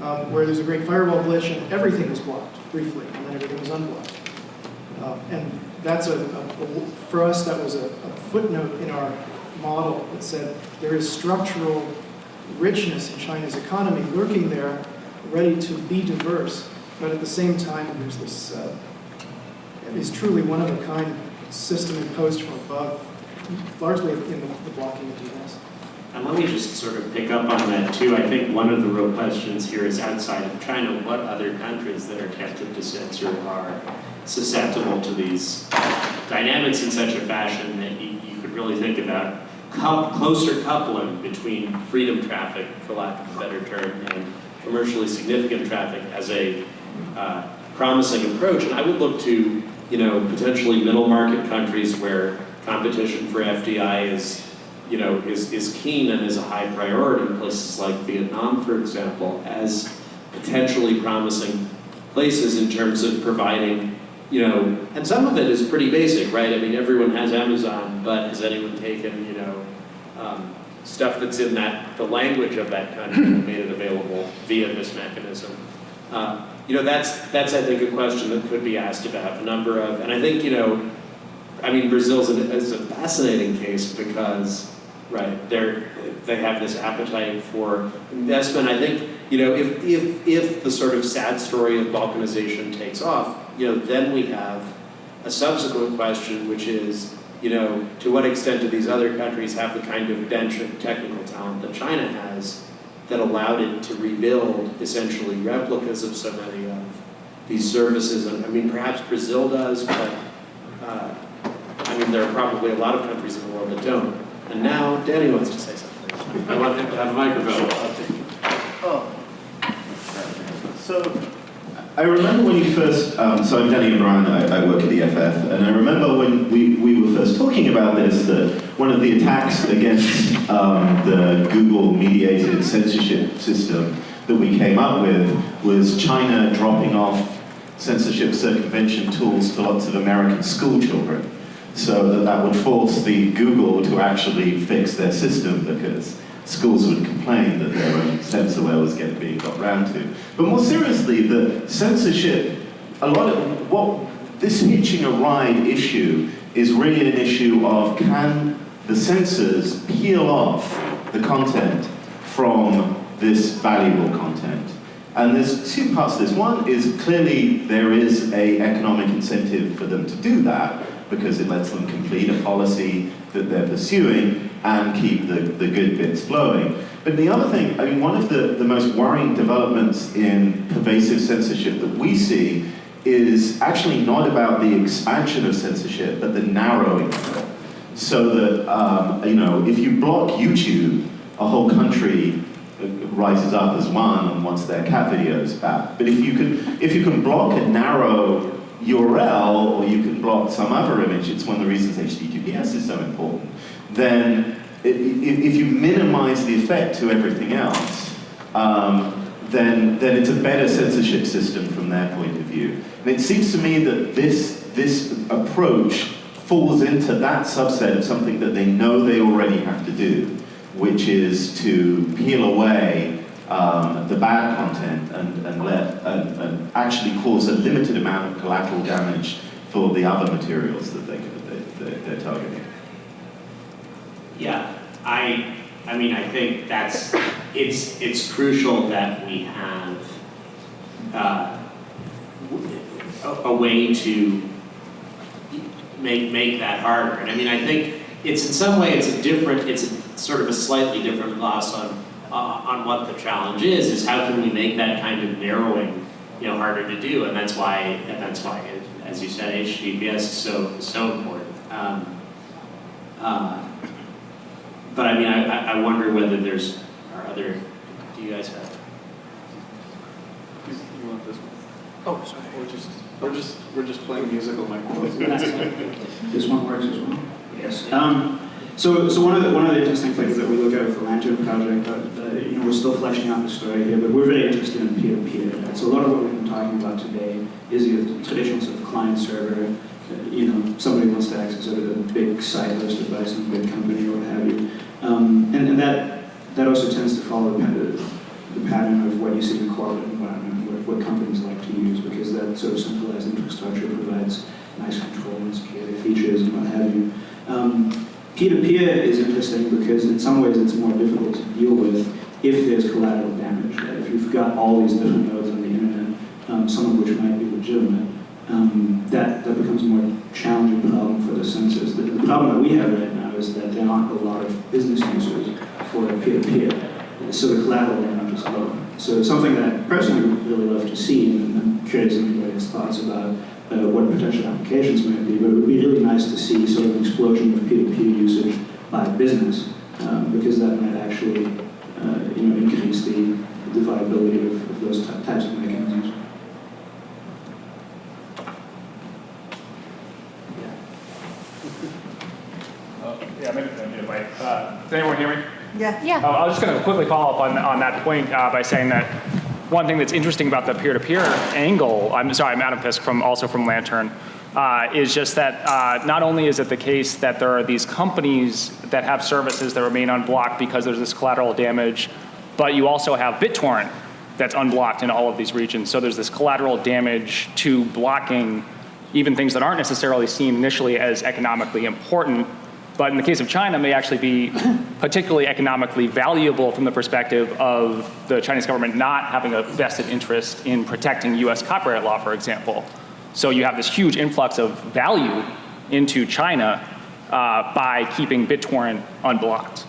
um, where there's a great firewall glitch and everything was blocked briefly, and then everything was unblocked. Uh, and that's a, a, a- for us, that was a, a footnote in our model that said there is structural richness in China's economy lurking there, ready to be diverse, but at the same time, there's this, uh, truly one-of-a-kind system imposed from above, largely in the, the blocking of DNS. And let me just sort of pick up on that too. I think one of the real questions here is outside of China, what other countries that are tempted to censor are susceptible to these dynamics in such a fashion that you, you could really think about closer coupling between freedom traffic, for lack of a better term, and commercially significant traffic as a uh, promising approach. And I would look to, you know, potentially middle market countries where competition for FDI is you know, is, is keen and is a high priority, places like Vietnam, for example, as potentially promising places in terms of providing, you know, and some of it is pretty basic, right? I mean, everyone has Amazon, but has anyone taken, you know, um, stuff that's in that, the language of that country and made it available via this mechanism? Uh, you know, that's, that's, I think, a question that could be asked about a number of, and I think, you know, I mean, Brazil's an, is a fascinating case because, right, they're, they have this appetite for investment. I think, you know, if, if, if the sort of sad story of balkanization takes off, you know, then we have a subsequent question, which is, you know, to what extent do these other countries have the kind of bench of technical talent that China has that allowed it to rebuild essentially replicas of so many of these services? I mean, perhaps Brazil does, but uh, I mean, there are probably a lot of countries in the world that don't. And now Danny wants to say something. I want him to have a microphone. Oh. So, I remember when you first, um, so I'm Danny O'Brien, I, I work at the EFF, and I remember when we, we talking about this, that one of the attacks against um, the Google mediated censorship system that we came up with was China dropping off censorship circumvention tools to lots of American school children so that that would force the Google to actually fix their system because schools would complain that their own censorware was getting being got round to. But more seriously, the censorship a lot of what this hitching a ride issue is really an issue of can the censors peel off the content from this valuable content. And there's two parts to this. One is clearly there is a economic incentive for them to do that because it lets them complete a policy that they're pursuing and keep the, the good bits flowing. But the other thing, I mean, one of the, the most worrying developments in pervasive censorship that we see is actually not about the expansion of censorship, but the narrowing. So that, um, you know, if you block YouTube, a whole country rises up as one and wants their cat videos back. But if you can, if you can block a narrow URL or you can block some other image, it's one of the reasons HTTPS is so important, then if you minimize the effect to everything else, um, then, then it's a better censorship system from their point of view. And it seems to me that this, this approach falls into that subset of something that they know they already have to do, which is to peel away um, the bad content and, and let and, and actually cause a limited amount of collateral damage for the other materials that they, they, they're targeting. Yeah, I, I mean, I think that's, it's, it's crucial that we have uh, a, a way to make, make that harder. And I mean, I think it's in some way, it's a different, it's a, sort of a slightly different gloss on, uh, on what the challenge is, is how can we make that kind of narrowing, you know, harder to do? And that's why, and that's why, as you said, HTTPS is so, so important. Um, uh, but I mean, I, I- I wonder whether there's, are other, do you guys have? You you want this one? Oh, sorry. We're just, we're just, we're just playing musical microphones. This one works as well? Yes. Um, so, so one of the, one of the interesting things that we look at with the Lantern project, uh, uh, you know, we're still fleshing out the story here, but we're very interested in peer-to-peer. Right? So a lot of what we've been talking about today is the traditional sort of client-server. Uh, you know, somebody wants to access a, a big site hosted by some big company or what have you. Um, and, and that, that also tends to follow the, pa- the pattern of what you see in the corporate environment, what, what companies like to use, because that sort of centralized infrastructure provides nice control and security features and what have you. Um, Peer-to-peer is interesting because in some ways it's more difficult to deal with if there's collateral damage. Right? If you've got all these different nodes on the internet, um, some of which might be legitimate, um, that, that becomes a more challenging problem for the censors. The, the problem that we have right now is that there aren't a lot of business users for peer-to-peer, so the collateral damage is low. So something that personally would really love to see, and I'm curious if anybody thoughts about uh, what potential applications might be, but it would be really nice to see sort of an explosion of peer-to-peer usage by business, um, because that might actually, uh, you know, increase the, the viability of, of those ty- types of mechanisms. Yeah. Uh, Yeah, maybe, maybe, wait. Uh, Does anyone hear me? Yeah. Yeah. Oh, I was just going to quickly follow up on, on that point uh, by saying that one thing that's interesting about the peer-to-peer angle, I'm sorry, I'm Adam Fisk from, also from Lantern, uh, is just that uh, not only is it the case that there are these companies that have services that remain unblocked because there's this collateral damage, but you also have BitTorrent that's unblocked in all of these regions. So there's this collateral damage to blocking even things that aren't necessarily seen initially as economically important, but in the case of China may actually be particularly economically valuable from the perspective of the Chinese government not having a vested interest in protecting US copyright law, for example. So you have this huge influx of value into China uh, by keeping BitTorrent unblocked.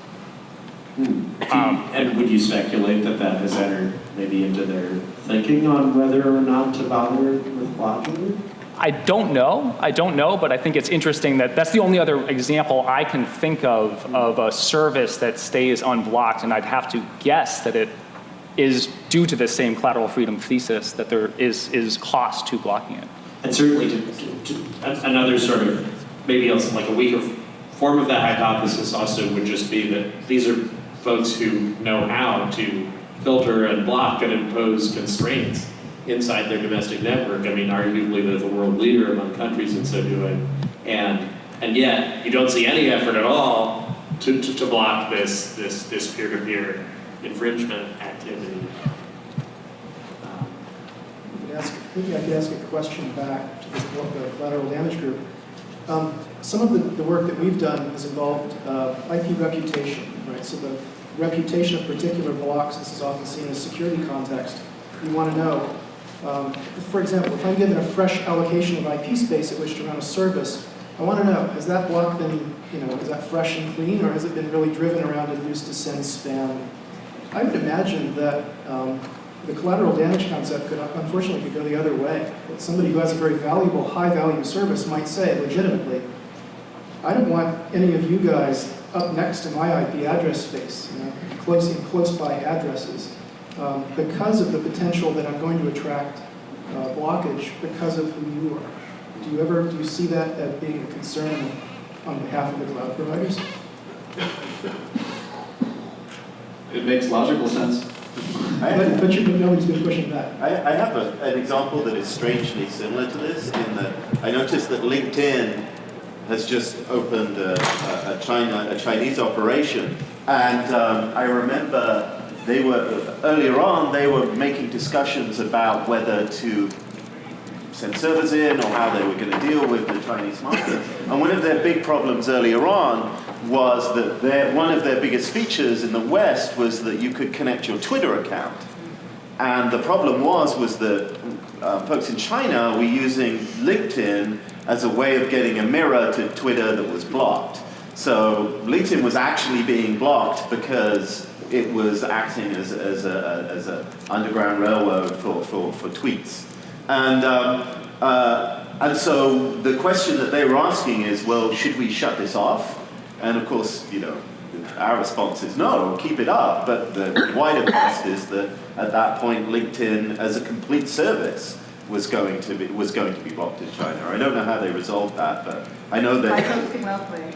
Um, and would you speculate that that has entered maybe into their thinking on whether or not to bother with blocking it? I don't know. I don't know, but I think it's interesting that that's the only other example I can think of of a service that stays unblocked, and I'd have to guess that it is due to the same collateral freedom thesis that there is is cost to blocking it. And certainly to, to, another sort of, maybe else like a weaker form of that hypothesis also would just be that these are folks who know how to filter and block and impose constraints inside their domestic network. I mean, arguably they're the world leader among countries in so doing. And, and yet you don't see any effort at all to, to, to block this, this, this peer-to-peer infringement activity. You ask maybe I could ask a question back to this, the collateral damage group. Um, Some of the, the work that we've done has involved uh, IP reputation, right? So the reputation of particular blocks, this is often seen as a security context. You want to know, um, for example, if I'm given a fresh allocation of IP space at which to run a service, I want to know, has that block been, you know, is that fresh and clean, or has it been really driven around and used to send spam? I would imagine that um, the collateral damage concept could unfortunately could go the other way. That somebody who has a very valuable, high-value service might say legitimately, I don't want any of you guys up next to my IP address space, you know, close close by addresses, um, because of the potential that I'm going to attract uh, blockage because of who you are. Do you ever do you see that as being a concern on behalf of the cloud providers? It makes logical sense. I, But, but, you, but nobody's been pushing back. I, I have a, an example that is strangely similar to this in that I noticed that LinkedIn has just opened a, a, a China, a Chinese operation. And um, I remember they were, earlier on, they were making discussions about whether to send servers in or how they were going to deal with the Chinese market. And one of their big problems earlier on was that their, one of their biggest features in the West was that you could connect your Twitter account. And the problem was, was that uh, folks in China were using LinkedIn as a way of getting a mirror to Twitter that was blocked. So LinkedIn was actually being blocked because it was acting as, as a as a underground railroad for, for, for tweets. And, um, uh, and so the question that they were asking is, well, should we shut this off? And of course, you know, our response is no, keep it up. But the wider cost is that at that point, LinkedIn as a complete service was going to be was going to be blocked in China. I don't know how they resolved that, but I know that posting locally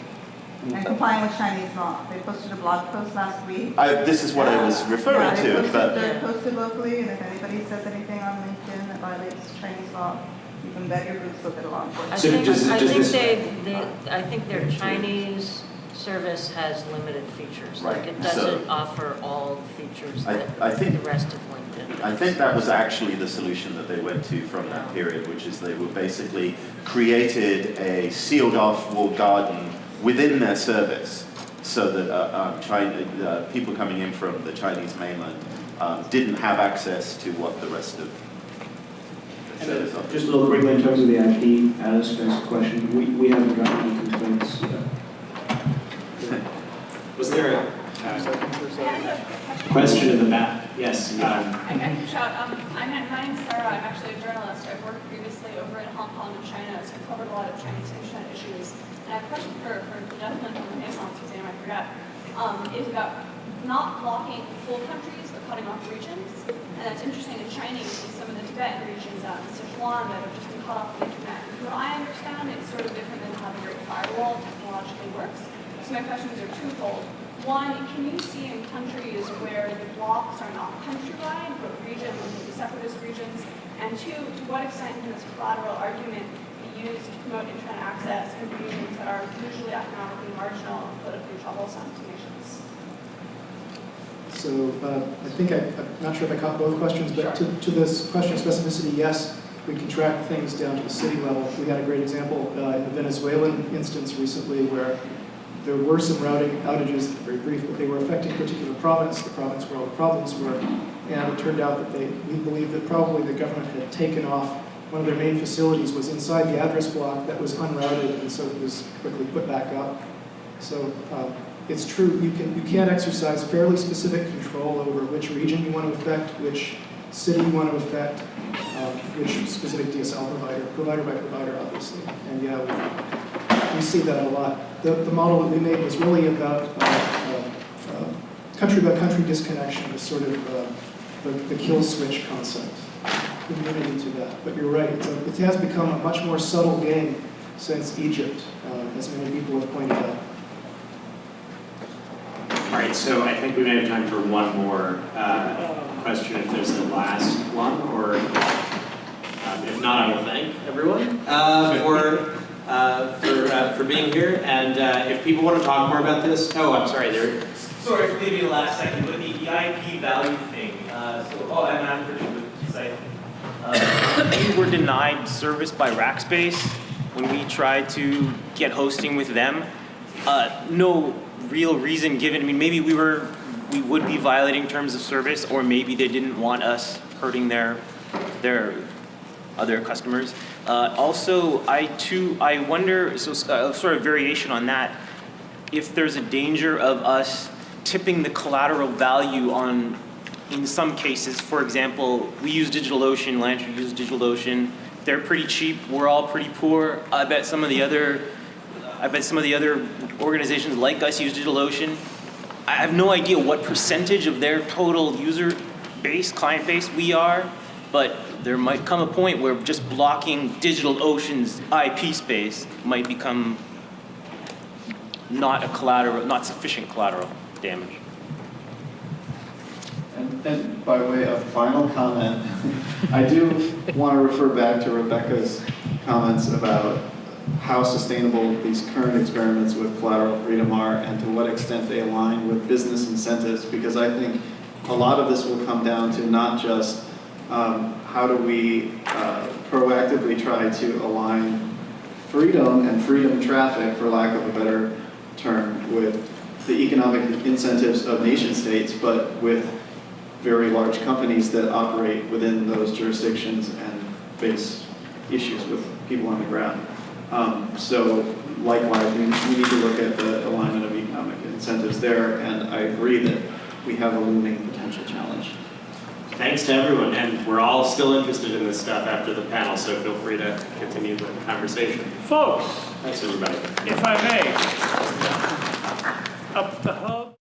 Mm. and complying with Chinese law. They posted a blog post last week. I, this is what I was referring Yeah, to. posted- But They're posted locally, and if anybody says anything on LinkedIn that violates Chinese law, you can bet your boots they'll get a law I enforcement. So think, does- I does think they, they, I think their Chinese service has limited features. Like Right, it doesn't offer all the features I- that I think- the rest of LinkedIn I think that was actually the solution that they went to from that period, which is they were basically created a sealed off walled garden within their service so that uh, um, China, uh, people coming in from the Chinese mainland um, didn't have access to what the rest of the And service offered. Just a little quickly in terms of the IP, Alice asked a question. We, we haven't gotten any complaints yet. Was there a question in the back? Yes. um, I I can shout, um, I'm, my name's Sarah, I'm actually a journalist, I've worked previously over in Hong Kong and China, so I've covered a lot of Chinese internet issues. And I have a question for, for the gentleman from the Renesys Museum, I forgot, um, is about not blocking full countries, but cutting off regions. And that's interesting in Chinese, with some of the Tibetan regions out in Sichuan that have just been cut off the internet. From what I understand, it's sort of different than how the Great Firewall technologically works. So my questions are twofold. One, can you see in countries where the blocks are not countrywide, but region, maybe separatist regions? And two, to what extent can this collateral argument used to promote internet access in regions that are usually economically marginal and politically troublesome to nations? So uh, I think I, I'm not sure if I caught both questions, but to, to this question of specificity, yes, we can track things down to the city level. We had a great example uh, in the Venezuelan instance recently where there were some routing outages, very brief, but they were affecting particular province, the province where all the problems were. And it turned out that they, we believe that probably the government had taken off, one of their main facilities was inside the address block that was unrouted, and so it was quickly put back up. So um, it's true, you can, you can exercise fairly specific control over which region you want to affect, which city you want to affect, um, which specific DSL provider, provider by provider, obviously. And yeah, we, we see that a lot. The, the model that we made was really about uh, uh, uh, country by country disconnection, the sort of uh, the, the kill switch concept, immunity to that. But you're right, it's a, it has become a much more subtle game since Egypt, uh, as many people have pointed out. All right, so I think we may have time for one more uh, question if there's the last one, or um, if not, I will thank everyone uh, for, uh, for, uh, for being here. And uh, if people want to talk more about this, oh, I'm sorry, there. Sorry for leaving the last second, but the, the IP value thing, uh, so, oh, and I'm pretty good site. Uh, we were denied service by Rackspace when we tried to get hosting with them. Uh, no real reason given. I mean, maybe we were, we would be violating terms of service, or maybe they didn't want us hurting their, their other customers. Uh, also, I too, I wonder, so uh, sort of variation on that, if there's a danger of us tipping the collateral value on, in some cases, for example, we use DigitalOcean, Lantern uses DigitalOcean. They're pretty cheap. We're all pretty poor. I bet some of the other, I bet some of the other organizations like us use DigitalOcean. I have no idea what percentage of their total user base, client base we are, but there might come a point where just blocking DigitalOcean's IP space might become not a collateral, not sufficient collateral damage. And, by way of final comment, I do want to refer back to Rebecca's comments about how sustainable these current experiments with collateral freedom are and to what extent they align with business incentives, because I think a lot of this will come down to not just um, how do we uh, proactively try to align freedom and freedom traffic, for lack of a better term, with the economic incentives of nation states, but with very large companies that operate within those jurisdictions and face issues with people on the ground. Um, so likewise, we, we need to look at the alignment of economic incentives there, and I agree that we have a looming potential challenge. Thanks to everyone, and we're all still interested in this stuff after the panel, so feel free to continue the conversation. Folks, Thanks, everybody. if I may, up the hub.